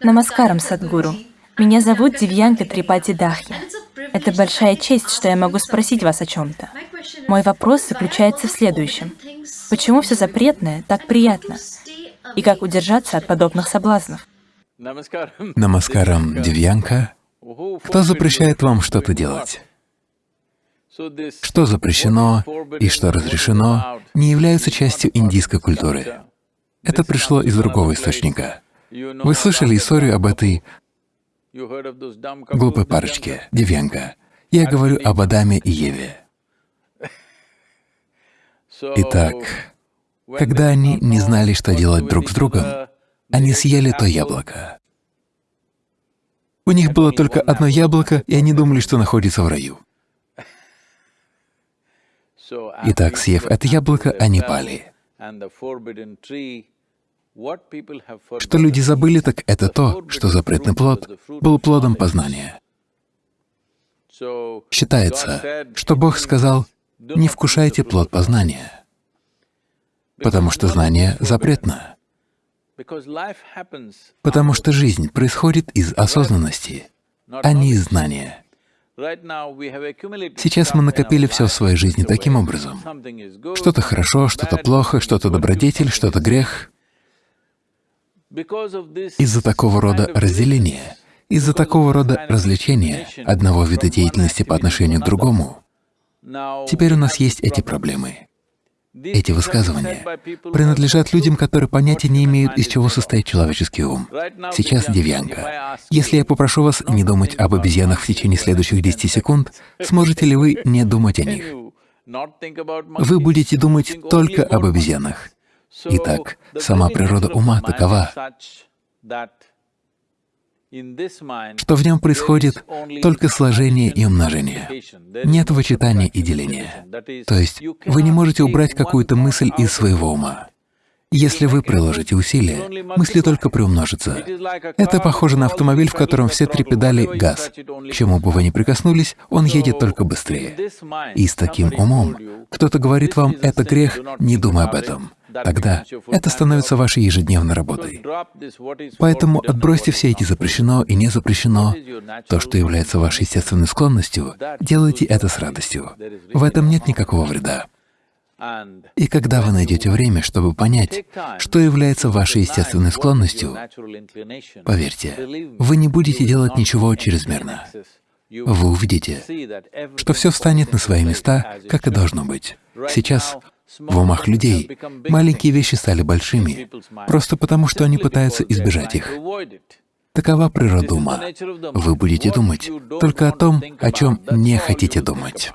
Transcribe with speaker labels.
Speaker 1: Намаскарам, Садгуру. Меня зовут Дивьянка Трипати Дахи. Это большая честь, что я могу спросить вас о чем-то. Мой вопрос заключается в следующем. Почему все запретное так приятно? И как удержаться от подобных соблазнов?
Speaker 2: Намаскарам, Дивьянка. Кто запрещает вам что-то делать? Что запрещено и что разрешено, не являются частью индийской культуры. Это пришло из другого источника. Вы слышали историю об этой глупой парочке, Дивьянка? Я говорю об Адаме и Еве. Итак, когда они не знали, что делать друг с другом, они съели то яблоко. У них было только одно яблоко, и они думали, что находятся в раю. Итак, съев это яблоко, они пали. Что люди забыли, так это то, что запретный плод был плодом познания. Считается, что Бог сказал, не вкушайте плод познания, потому что знание запретно. Потому что жизнь происходит из осознанности, а не из знания. Сейчас мы накопили все в своей жизни таким образом. Что-то хорошо, что-то плохо, что-то добродетель, что-то грех. Из-за такого рода разделения, из-за такого рода развлечения одного вида деятельности по отношению к другому, теперь у нас есть эти проблемы. Эти высказывания принадлежат людям, которые понятия не имеют, из чего состоит человеческий ум. Сейчас, Девьянка, если я попрошу вас не думать об обезьянах в течение следующих 10 секунд, сможете ли вы не думать о них? Вы будете думать только об обезьянах. Итак, сама природа ума такова, что в нем происходит только сложение и умножение. Нет вычитания и деления. То есть вы не можете убрать какую-то мысль из своего ума. Если вы приложите усилия, мысли только приумножатся. Это похоже на автомобиль, в котором все три педали — газ. К чему бы вы ни прикоснулись, он едет только быстрее. И с таким умом кто-то говорит вам «это грех», не думай об этом. Тогда это становится вашей ежедневной работой. Поэтому отбросьте все эти запрещено и не запрещено. То, что является вашей естественной склонностью, делайте это с радостью. В этом нет никакого вреда. И когда вы найдете время, чтобы понять, что является вашей естественной склонностью, поверьте, вы не будете делать ничего чрезмерно. Вы увидите, что все встанет на свои места, как и должно быть. Сейчас в умах людей маленькие вещи стали большими, просто потому что они пытаются избежать их. Такова природа ума. Вы будете думать только о том, о чем не хотите думать.